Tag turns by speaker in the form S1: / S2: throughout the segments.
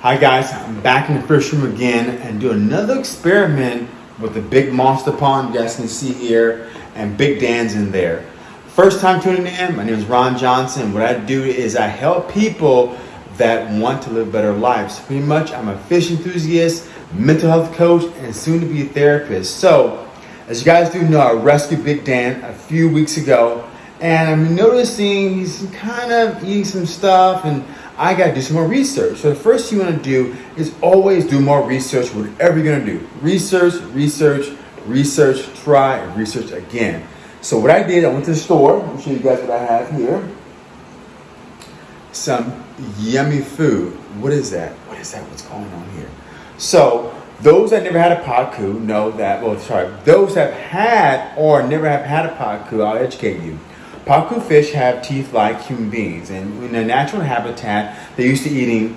S1: Hi guys, I'm back in the fish room again and do another experiment with the big monster pond you guys can see here and Big Dan's in there. First time tuning in, my name is Ron Johnson. What I do is I help people that want to live better lives. Pretty much I'm a fish enthusiast, mental health coach, and soon to be a therapist. So, as you guys do know, I rescued Big Dan a few weeks ago and I'm noticing he's kind of eating some stuff and I got to do some more research. So the first thing you want to do is always do more research, whatever you're to do. Research, research, research, try, and research again. So what I did, I went to the store. I'll show you guys what I have here. Some yummy food. What is that? What is that? What's going on here? So those that never had a pacu know that, well, sorry, those that have had or never have had a pacu, I'll educate you. Pacu fish have teeth like human beings, and in their natural habitat, they're used to eating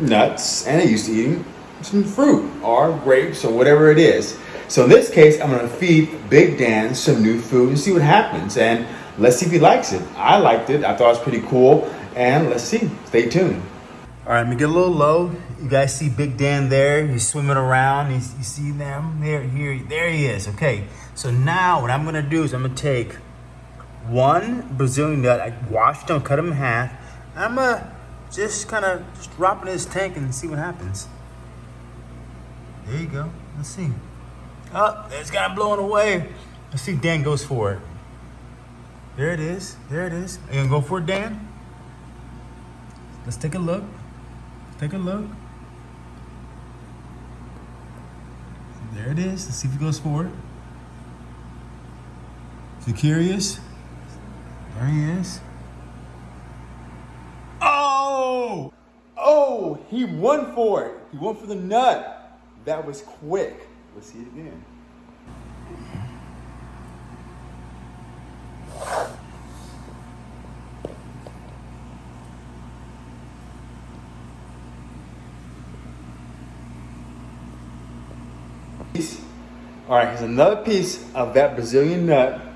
S1: nuts and they're used to eating some fruit or grapes or whatever it is. So in this case, I'm gonna feed Big Dan some new food and see what happens. And let's see if he likes it. I liked it, I thought it was pretty cool, and let's see, stay tuned. All right, let me get a little low. You guys see Big Dan there, he's swimming around. He's, you see them there, here, there he is, okay. So now what I'm gonna do is I'm gonna take one Brazilian nut. I washed them, cut them in half. I'm gonna just kind of just drop in this tank and see what happens. There you go. Let's see. Oh, it's of blowing away. Let's see if Dan goes for it. There it is. There it is. Are you gonna go for it, Dan? Let's take a look. take a look. There it is. Let's see if he goes for it. Is he curious? There he is. Oh! Oh, he won for it. He went for the nut. That was quick. Let's see it again. All right, here's another piece of that Brazilian nut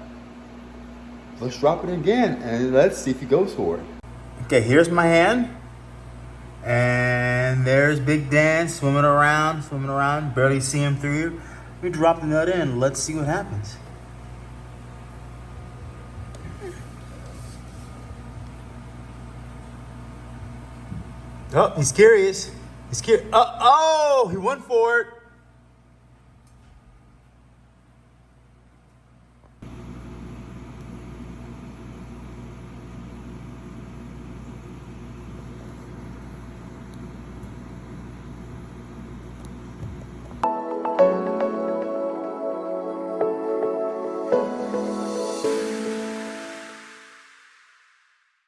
S1: let's drop it again and let's see if he goes for it. Okay, here's my hand. And there's Big Dan swimming around, swimming around, barely see him through. We drop the nut in, let's see what happens. Oh, he's curious. He's curious. Uh, oh, he went for it.